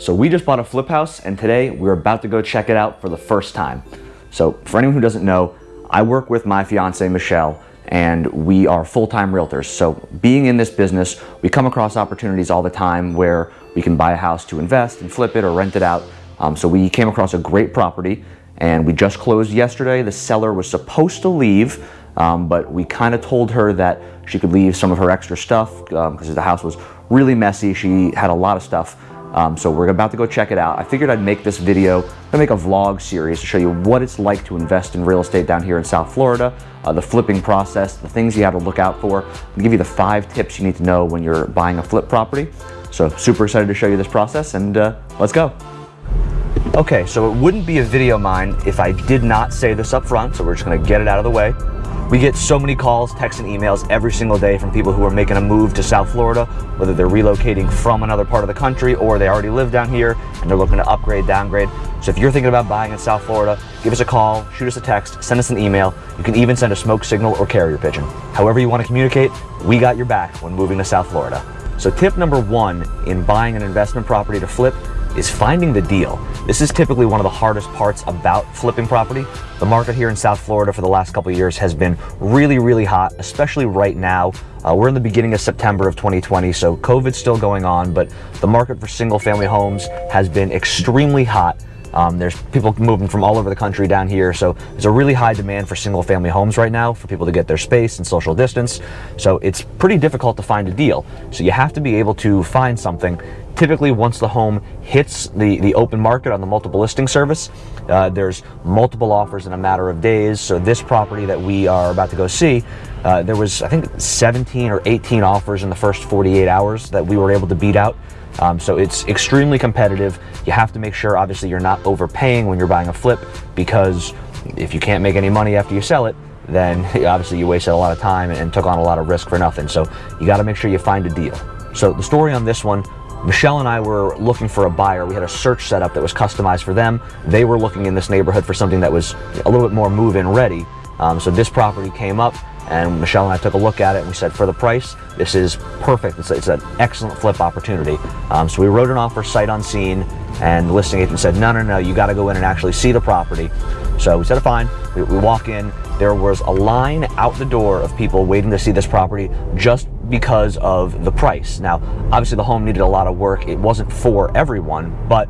So we just bought a flip house and today we're about to go check it out for the first time. So for anyone who doesn't know, I work with my fiance Michelle and we are full-time realtors. So being in this business, we come across opportunities all the time where we can buy a house to invest and flip it or rent it out. Um, so we came across a great property and we just closed yesterday. The seller was supposed to leave, um, but we kind of told her that she could leave some of her extra stuff because um, the house was really messy. She had a lot of stuff. Um, so we're about to go check it out. I figured I'd make this video, i make a vlog series to show you what it's like to invest in real estate down here in South Florida, uh, the flipping process, the things you have to look out for, and give you the five tips you need to know when you're buying a flip property. So super excited to show you this process and uh, let's go. Okay, so it wouldn't be a video mine if I did not say this up front, so we're just gonna get it out of the way. We get so many calls, texts, and emails every single day from people who are making a move to South Florida, whether they're relocating from another part of the country or they already live down here and they're looking to upgrade, downgrade. So if you're thinking about buying in South Florida, give us a call, shoot us a text, send us an email. You can even send a smoke signal or carrier pigeon. However you want to communicate, we got your back when moving to South Florida. So tip number one in buying an investment property to flip is finding the deal. This is typically one of the hardest parts about flipping property. The market here in South Florida for the last couple years has been really, really hot, especially right now. Uh, we're in the beginning of September of 2020, so COVID's still going on, but the market for single family homes has been extremely hot. Um, there's people moving from all over the country down here, so there's a really high demand for single family homes right now for people to get their space and social distance. So it's pretty difficult to find a deal. So you have to be able to find something Typically, once the home hits the, the open market on the multiple listing service, uh, there's multiple offers in a matter of days. So this property that we are about to go see, uh, there was, I think, 17 or 18 offers in the first 48 hours that we were able to beat out. Um, so it's extremely competitive. You have to make sure, obviously, you're not overpaying when you're buying a flip because if you can't make any money after you sell it, then obviously you wasted a lot of time and took on a lot of risk for nothing. So you got to make sure you find a deal. So the story on this one Michelle and I were looking for a buyer. We had a search set up that was customized for them. They were looking in this neighborhood for something that was a little bit more move-in ready. Um, so this property came up and Michelle and I took a look at it and we said, for the price, this is perfect. It's, it's an excellent flip opportunity. Um, so we wrote an offer sight unseen and the listing agent said, no, no, no, you got to go in and actually see the property. So we said, fine. We, we walk in. There was a line out the door of people waiting to see this property just because of the price. Now, obviously the home needed a lot of work. It wasn't for everyone, but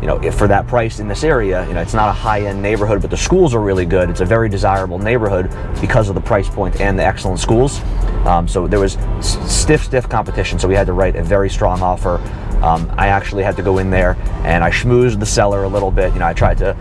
you know, if for that price in this area, you know, it's not a high-end neighborhood, but the schools are really good. It's a very desirable neighborhood because of the price point and the excellent schools. Um, so there was stiff, stiff competition. So we had to write a very strong offer. Um, I actually had to go in there and I schmoozed the seller a little bit. You know, I tried to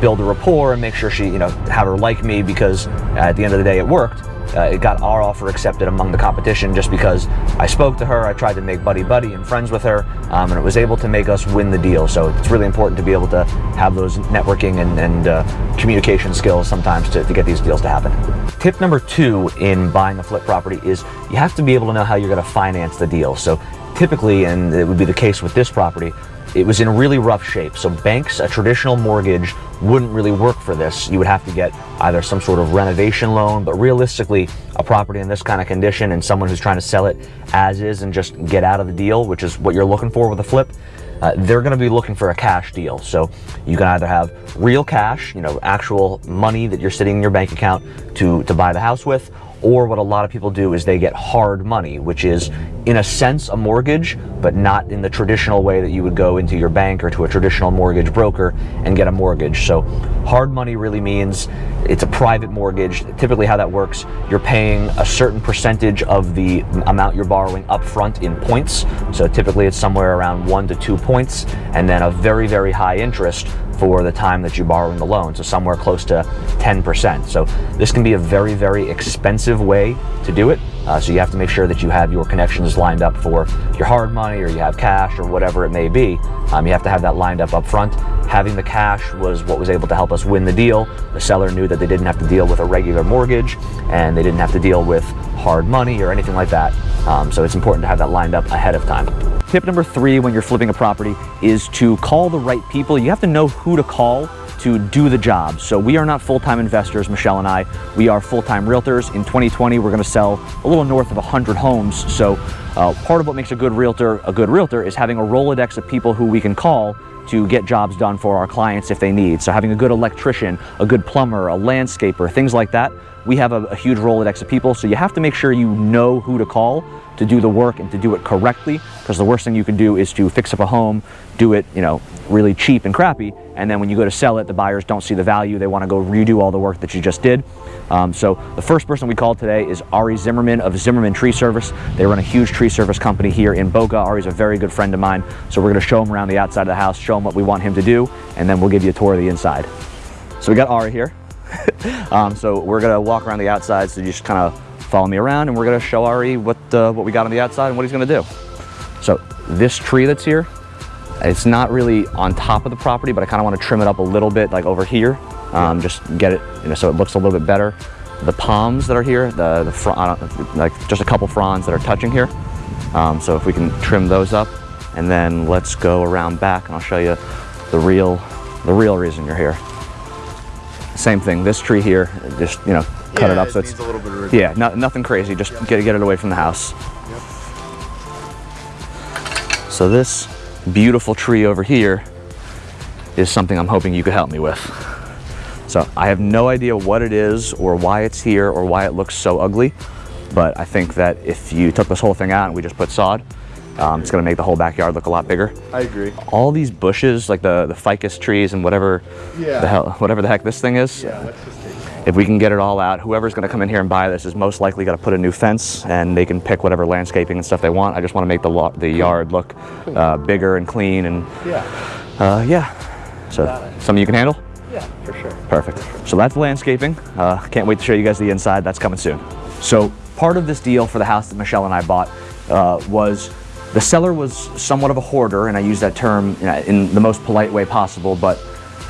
build a rapport and make sure she, you know, have her like me because at the end of the day it worked uh, it got our offer accepted among the competition just because I spoke to her, I tried to make buddy-buddy and friends with her, um, and it was able to make us win the deal. So it's really important to be able to have those networking and, and uh, communication skills sometimes to, to get these deals to happen. Tip number two in buying a flip property is you have to be able to know how you're going to finance the deal. So typically, and it would be the case with this property, it was in really rough shape. So banks, a traditional mortgage wouldn't really work for this. You would have to get either some sort of renovation loan, but realistically, a property in this kind of condition and someone who's trying to sell it as is and just get out of the deal, which is what you're looking for with a flip, uh, they're going to be looking for a cash deal. So you can either have real cash, you know, actual money that you're sitting in your bank account to, to buy the house with, or what a lot of people do is they get hard money, which is in a sense a mortgage, but not in the traditional way that you would go into your bank or to a traditional mortgage broker and get a mortgage. So hard money really means it's a private mortgage. Typically how that works, you're paying a certain percentage of the amount you're borrowing up front in points. So typically it's somewhere around one to two points and then a very, very high interest for the time that you're borrowing the loan, so somewhere close to 10%. So this can be a very, very expensive way to do it. Uh, so you have to make sure that you have your connections lined up for your hard money or you have cash or whatever it may be. Um, you have to have that lined up up front. Having the cash was what was able to help us win the deal. The seller knew that they didn't have to deal with a regular mortgage and they didn't have to deal with hard money or anything like that. Um, so it's important to have that lined up ahead of time. Tip number three when you're flipping a property is to call the right people. You have to know who to call to do the job. So we are not full-time investors, Michelle and I. We are full-time realtors. In 2020, we're gonna sell a little north of 100 homes. So uh, part of what makes a good realtor a good realtor is having a Rolodex of people who we can call to get jobs done for our clients if they need. So having a good electrician, a good plumber, a landscaper, things like that. We have a, a huge Rolodex of people, so you have to make sure you know who to call to do the work and to do it correctly, because the worst thing you can do is to fix up a home, do it, you know, really cheap and crappy, and then when you go to sell it, the buyers don't see the value. They want to go redo all the work that you just did. Um, so the first person we called today is Ari Zimmerman of Zimmerman Tree Service. They run a huge tree service company here in Boca. Ari's a very good friend of mine, so we're going to show him around the outside of the house, show him what we want him to do, and then we'll give you a tour of the inside. So we got Ari here. um, so we're going to walk around the outside, so you just kind of follow me around, and we're going to show Ari what, uh, what we got on the outside and what he's going to do. So this tree that's here, it's not really on top of the property, but I kind of want to trim it up a little bit, like over here. Um, just get it, you know, so it looks a little bit better. The palms that are here, the, the front, like just a couple fronds that are touching here. Um, so if we can trim those up, and then let's go around back, and I'll show you the real, the real reason you're here. Same thing. This tree here, just you know, cut yeah, it up it so it's a little bit of yeah, no, nothing crazy. Just get get it away from the house. So this beautiful tree over here is something I'm hoping you could help me with. So I have no idea what it is or why it's here or why it looks so ugly, but I think that if you took this whole thing out and we just put sod, um, it's gonna make the whole backyard look a lot bigger. I agree. All these bushes, like the, the ficus trees and whatever Yeah. the hell, whatever the heck this thing is, Yeah, let's just take if we can get it all out, whoever's gonna come in here and buy this is most likely gonna put a new fence and they can pick whatever landscaping and stuff they want. I just wanna make the, the yard look uh, bigger and clean and Yeah. uh, yeah. So something you can handle? Yeah, for sure. Perfect. So that's landscaping. Uh, can't wait to show you guys the inside. That's coming soon. So part of this deal for the house that Michelle and I bought uh, was the seller was somewhat of a hoarder, and I use that term in the most polite way possible, but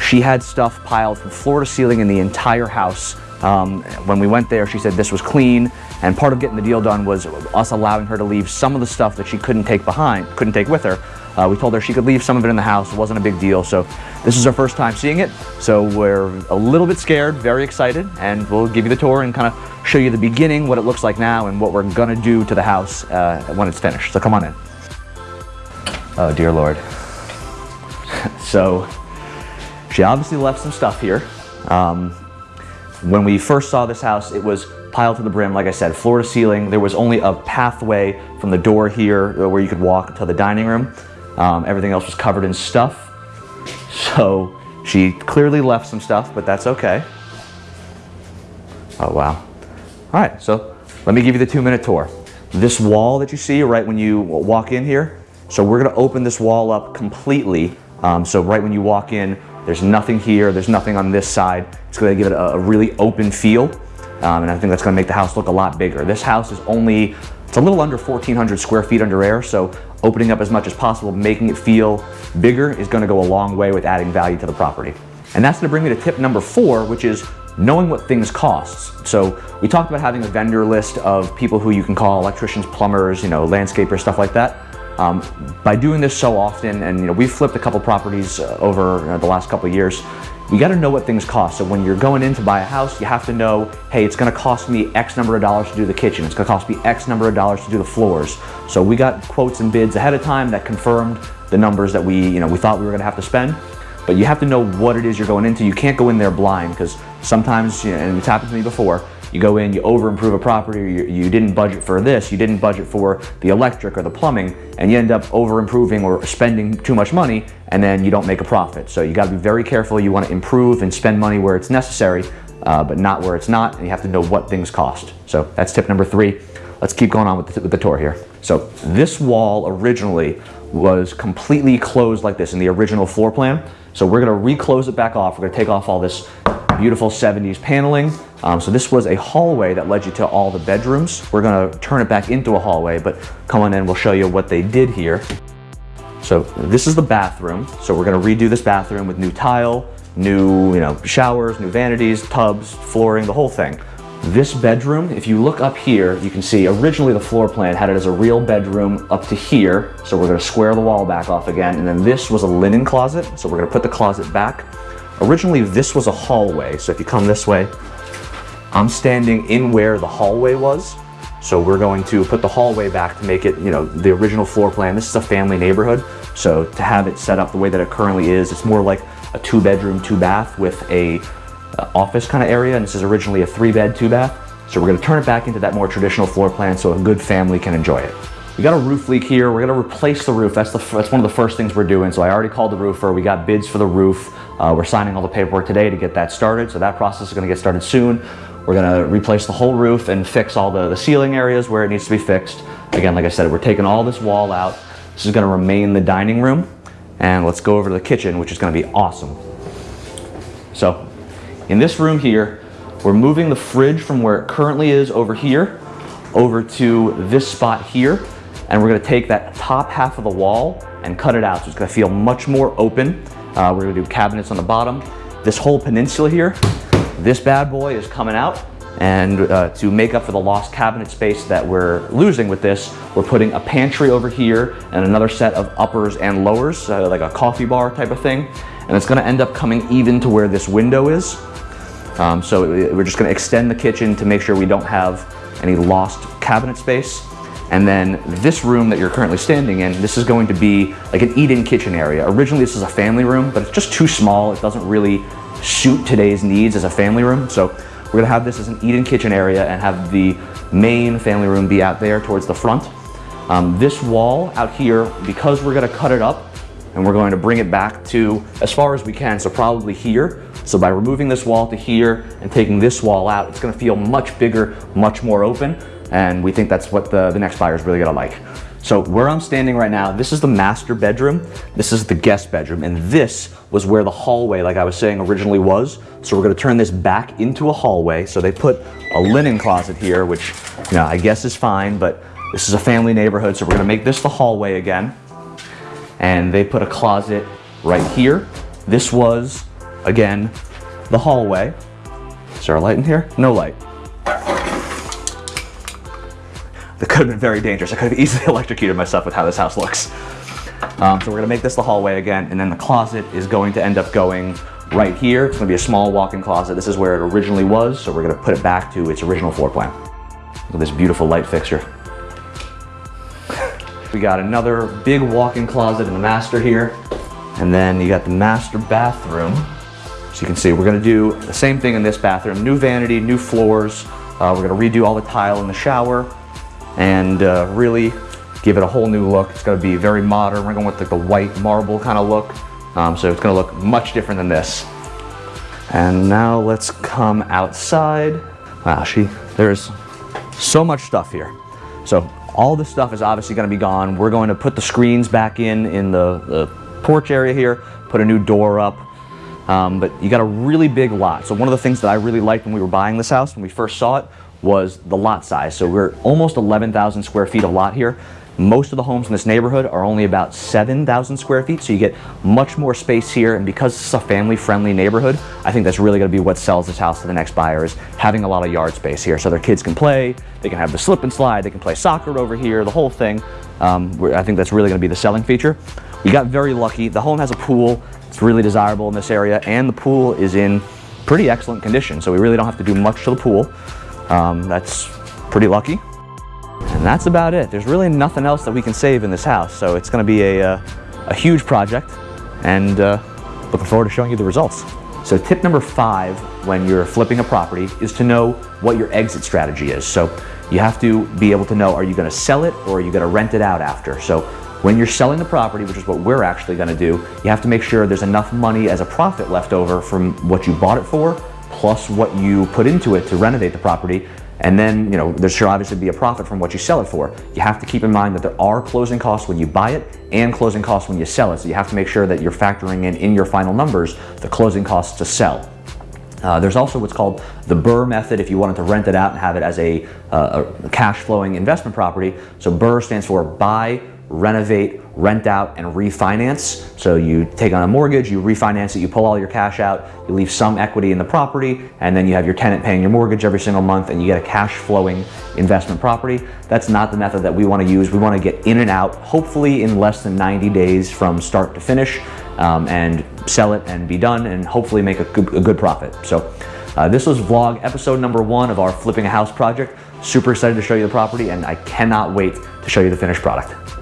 she had stuff piled from floor to ceiling in the entire house. Um, when we went there, she said this was clean, and part of getting the deal done was us allowing her to leave some of the stuff that she couldn't take behind, couldn't take with her. Uh, we told her she could leave some of it in the house. It wasn't a big deal. So this is our first time seeing it. So we're a little bit scared, very excited, and we'll give you the tour and kind of show you the beginning, what it looks like now, and what we're gonna do to the house uh, when it's finished. So come on in. Oh dear Lord. so she obviously left some stuff here. Um, when we first saw this house, it was piled to the brim, like I said, floor to ceiling. There was only a pathway from the door here where you could walk to the dining room. Um, everything else was covered in stuff. So she clearly left some stuff, but that's okay. Oh, wow. All right, so let me give you the two minute tour. This wall that you see right when you walk in here, so we're gonna open this wall up completely. Um, so right when you walk in, there's nothing here, there's nothing on this side. It's gonna give it a, a really open feel. Um, and I think that's gonna make the house look a lot bigger. This house is only, it's a little under 1,400 square feet under air, so opening up as much as possible, making it feel bigger is gonna go a long way with adding value to the property. And that's gonna bring me to tip number four, which is knowing what things cost. So we talked about having a vendor list of people who you can call, electricians, plumbers, you know, landscapers, stuff like that. Um, by doing this so often, and you know, we've flipped a couple properties uh, over the last couple years, you got to know what things cost. So when you're going in to buy a house, you have to know, hey, it's going to cost me X number of dollars to do the kitchen. It's to cost me X number of dollars to do the floors. So we got quotes and bids ahead of time that confirmed the numbers that we, you know, we thought we were going to have to spend. But you have to know what it is you're going into. You can't go in there blind because sometimes, you know, and it's happened to me before, you go in, you over improve a property, or you, you didn't budget for this, you didn't budget for the electric or the plumbing, and you end up over improving or spending too much money, and then you don't make a profit. So you gotta be very careful. You wanna improve and spend money where it's necessary, uh, but not where it's not, and you have to know what things cost. So that's tip number three. Let's keep going on with the, with the tour here. So this wall originally was completely closed like this in the original floor plan. So we're gonna reclose it back off. We're gonna take off all this beautiful 70s paneling. Um, so this was a hallway that led you to all the bedrooms. We're gonna turn it back into a hallway, but come on in, we'll show you what they did here. So this is the bathroom. So we're gonna redo this bathroom with new tile, new you know, showers, new vanities, tubs, flooring, the whole thing. This bedroom, if you look up here, you can see originally the floor plan had it as a real bedroom up to here. So we're gonna square the wall back off again. And then this was a linen closet. So we're gonna put the closet back. originally this was a hallway. So if you come this way, I'm standing in where the hallway was. So we're going to put the hallway back to make it, you know, the original floor plan. This is a family neighborhood. So to have it set up the way that it currently is, it's more like a two bedroom, two bath with a uh, office kind of area. And this is originally a three bed, two bath. So we're gonna turn it back into that more traditional floor plan so a good family can enjoy it. We got a roof leak here. We're gonna replace the roof. That's, the, that's one of the first things we're doing. So I already called the roofer. We got bids for the roof. Uh, we're signing all the paperwork today to get that started. So that process is gonna get started soon. We're gonna replace the whole roof and fix all the, the ceiling areas where it needs to be fixed. Again, like I said, we're taking all this wall out. This is gonna remain the dining room. And let's go over to the kitchen, which is gonna be awesome. So in this room here, we're moving the fridge from where it currently is over here, over to this spot here. And we're gonna take that top half of the wall and cut it out. So it's gonna feel much more open. Uh, we're gonna do cabinets on the bottom. This whole peninsula here, this bad boy is coming out. And uh, to make up for the lost cabinet space that we're losing with this, we're putting a pantry over here and another set of uppers and lowers, uh, like a coffee bar type of thing. And it's gonna end up coming even to where this window is. Um, so we're just gonna extend the kitchen to make sure we don't have any lost cabinet space. And then this room that you're currently standing in, this is going to be like an eat-in kitchen area. Originally this is a family room, but it's just too small. It doesn't really suit today's needs as a family room. So we're gonna have this as an eat-in kitchen area and have the main family room be out there towards the front. Um, this wall out here, because we're gonna cut it up and we're going to bring it back to as far as we can, so probably here. So by removing this wall to here and taking this wall out, it's gonna feel much bigger, much more open. And we think that's what the, the next buyer is really gonna like. So where I'm standing right now, this is the master bedroom, this is the guest bedroom, and this was where the hallway, like I was saying, originally was. So we're gonna turn this back into a hallway. So they put a linen closet here, which you know, I guess is fine, but this is a family neighborhood, so we're gonna make this the hallway again. And they put a closet right here. This was, again, the hallway. Is there a light in here? No light. That could have been very dangerous. I could have easily electrocuted myself with how this house looks. Um, so we're gonna make this the hallway again, and then the closet is going to end up going right here. It's gonna be a small walk-in closet. This is where it originally was, so we're gonna put it back to its original floor plan. Look at this beautiful light fixture. we got another big walk-in closet in the master here, and then you got the master bathroom. So you can see we're gonna do the same thing in this bathroom. New vanity, new floors. Uh, we're gonna redo all the tile in the shower and uh, really give it a whole new look. It's gonna be very modern. We're going with like the white marble kind of look. Um, so it's gonna look much different than this. And now let's come outside. Wow, she, there's so much stuff here. So all this stuff is obviously gonna be gone. We're going to put the screens back in in the, the porch area here, put a new door up. Um, but you got a really big lot. So one of the things that I really liked when we were buying this house, when we first saw it, was the lot size. So we're almost 11,000 square feet of lot here. Most of the homes in this neighborhood are only about 7,000 square feet, so you get much more space here. And because it's a family-friendly neighborhood, I think that's really gonna be what sells this house to the next buyer is having a lot of yard space here. So their kids can play, they can have the slip and slide, they can play soccer over here, the whole thing. Um, I think that's really gonna be the selling feature. We got very lucky. The home has a pool. It's really desirable in this area, and the pool is in pretty excellent condition, so we really don't have to do much to the pool. Um, that's pretty lucky. And that's about it. There's really nothing else that we can save in this house, so it's going to be a, uh, a huge project, and uh, looking forward to showing you the results. So tip number five when you're flipping a property is to know what your exit strategy is. So you have to be able to know, are you gonna sell it or are you gonna rent it out after? So when you're selling the property, which is what we're actually gonna do, you have to make sure there's enough money as a profit left over from what you bought it for, plus what you put into it to renovate the property. And then, you know, there should obviously be a profit from what you sell it for. You have to keep in mind that there are closing costs when you buy it and closing costs when you sell it. So you have to make sure that you're factoring in in your final numbers the closing costs to sell. Uh, there's also what's called the Burr method if you wanted to rent it out and have it as a, uh, a cash flowing investment property. So Burr stands for buy, renovate, rent out, and refinance. So you take on a mortgage, you refinance it, you pull all your cash out, you leave some equity in the property, and then you have your tenant paying your mortgage every single month and you get a cash flowing investment property. That's not the method that we want to use. We want to get in and out, hopefully in less than 90 days from start to finish. um, and sell it and be done and hopefully make a good, a good profit. So uh, this was vlog episode number one of our flipping a house project. Super excited to show you the property and I cannot wait to show you the finished product.